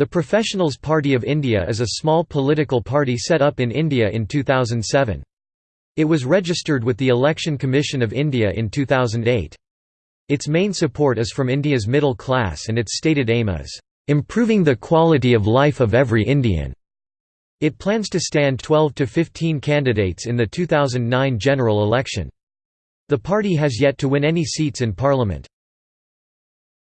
The Professionals Party of India is a small political party set up in India in 2007. It was registered with the Election Commission of India in 2008. Its main support is from India's middle class and its stated aim is, "...improving the quality of life of every Indian." It plans to stand 12 to 15 candidates in the 2009 general election. The party has yet to win any seats in parliament.